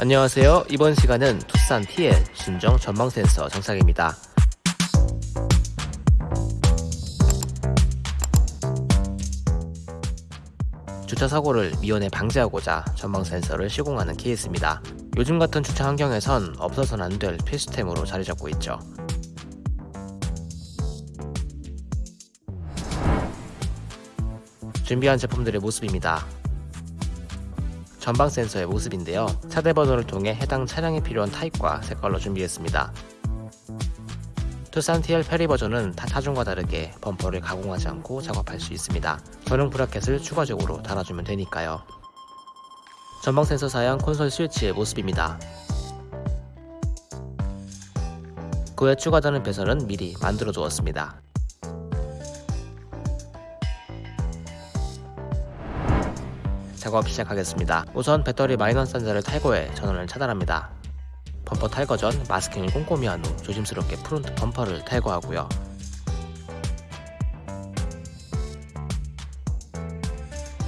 안녕하세요. 이번 시간은 투싼 TL 순정 전방 센서 장착입니다. 주차 사고를 미연에 방지하고자 전방 센서를 시공하는 케이스입니다. 요즘 같은 주차 환경에선 없어서는 안 될 필수템으로 자리 잡고 있죠. 준비한 제품들의 모습입니다. 전방 센서의 모습인데요. 차대 번호를 통해 해당 차량에 필요한 타입과 색깔로 준비했습니다. 투싼 TL 페리 버전은 타 타중과 다르게 범퍼를 가공하지 않고 작업할 수 있습니다. 전용 브라켓을 추가적으로 달아주면 되니까요. 전방 센서 사양 콘솔 스위치의 모습입니다. 그외 추가되는 배선은 미리 만들어 두었습니다. 작업 시작하겠습니다. 우선 배터리 마이너스 단자를 탈거해 전원을 차단합니다. 범퍼 탈거 전 마스킹을 꼼꼼히 한 후 조심스럽게 front 범퍼를 탈거하고요.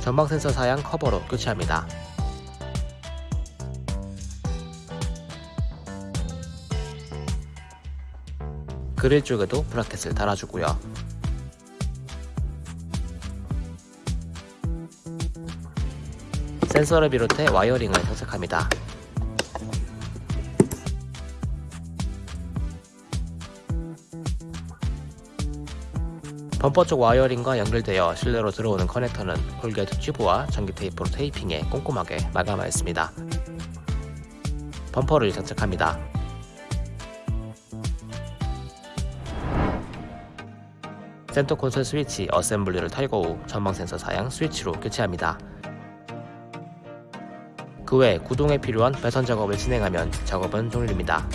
전방 센서 사양 커버로 교체합니다. 그릴 쪽에도 bracket을 달아주고요. 센서를 비롯해 wiring을 장착합니다. 범퍼 쪽 wiring과 연결되어 실내로 들어오는 커넥터는 corrugate 튜브와 전기 테이프로 테이핑해 꼼꼼하게 마감하였습니다. 범퍼를 장착합니다. 센터 콘솔 스위치 assembly를 탈거 후 전방 센서 사양 스위치로 교체합니다. 그 외 구동에 필요한 배선 작업을 진행하면 작업은 종료입니다.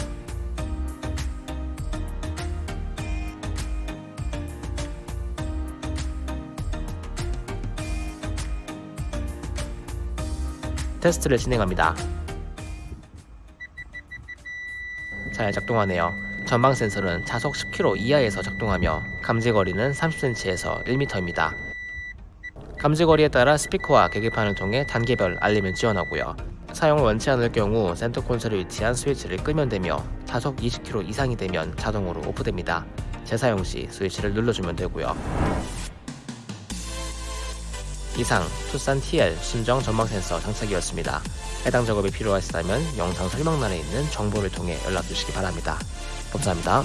테스트를 진행합니다. 잘 작동하네요. 전방 센서는 차속 10km 이하에서 작동하며 감지거리는 30cm에서 1m입니다. 감지거리에 따라 스피커와 계기판을 통해 단계별 알림을 지원하고요. 사용을 원치 않을 경우 센터 콘솔에 위치한 스위치를 끄면 되며 차속 20km 이상이 되면 자동으로 오프됩니다. 재사용 시 스위치를 눌러주면 되고요. 이상 투싼 TL 순정 전방 센서 장착이었습니다. 해당 작업이 필요하시다면 영상 설명란에 있는 정보를 통해 연락 주시기 바랍니다. 감사합니다.